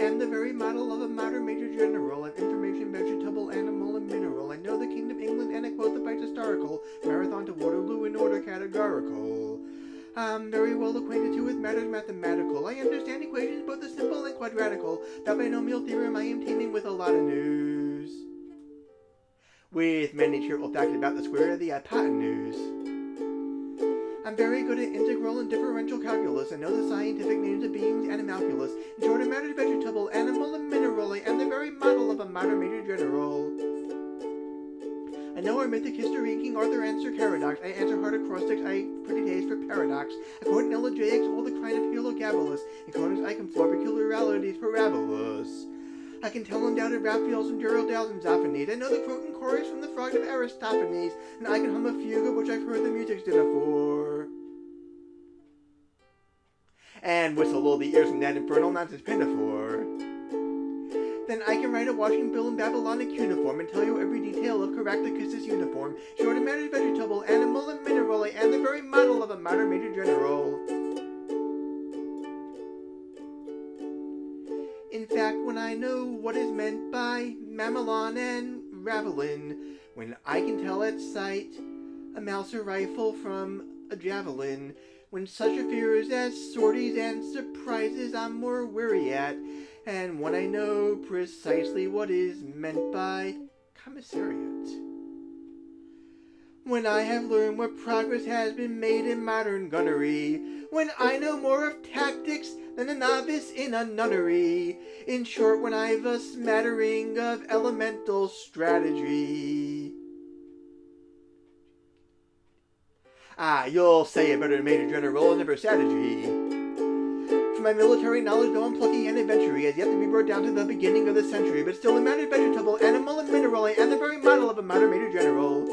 am the very model of a modern major general of information, vegetable, animal, and mineral. I know the Kingdom England and I quote the Bites historical, marathon to Waterloo in order categorical. I'm very well acquainted too with matters mathematical. I understand equations both the simple and quadratical. That binomial theorem I am teeming with a lot of news. With many cheerful facts about the square of the hypotenuse. I'm very good at integral and differential calculus. and know the scientific names of beings and animalculous. In short, I matters vegetable, animal, and mineral. Am the very model of a modern major general. I know our mythic history, King Arthur answered Caradoc's. I answer hard acrostics, I pretty taste for paradox. I quote an elegiacs, all the kind of Heliogabalus. In conics I can floor peculiarities parabolous. I can tell undoubted Raphaels and Gerard Dows and Zoffanys. I know the Croton chorus from the frog of Aristophanes, and I can hum a fugue of which I've heard the music's dinner for. And whistle all the ears from that infernal nonsense pinafore. Then I can write a washing bill in Babylonic cuneiform and tell you every detail of Caractacus's uniform. Short and matters vegetable, animal, and mineral, am the very model of a modern major general. In fact, when I know what is meant by mamelon and ravelin, when I can tell at sight a Mauser rifle from a javelin, when such affairs as sorties and surprises I'm more weary at, and when I know precisely what is meant by commissariat. When I have learned what progress has been made in modern gunnery, when I know more of tactics than a novice in a nunnery. In short, when I've a smattering of elemental strategy. Ah, you'll say it better than Major General never strategy. For my military knowledge, though I'm plucky and adventurous, has yet to be brought down to the beginning of the century, but still a matter vegetable, animal, and mineral, and the very model of a modern Major General.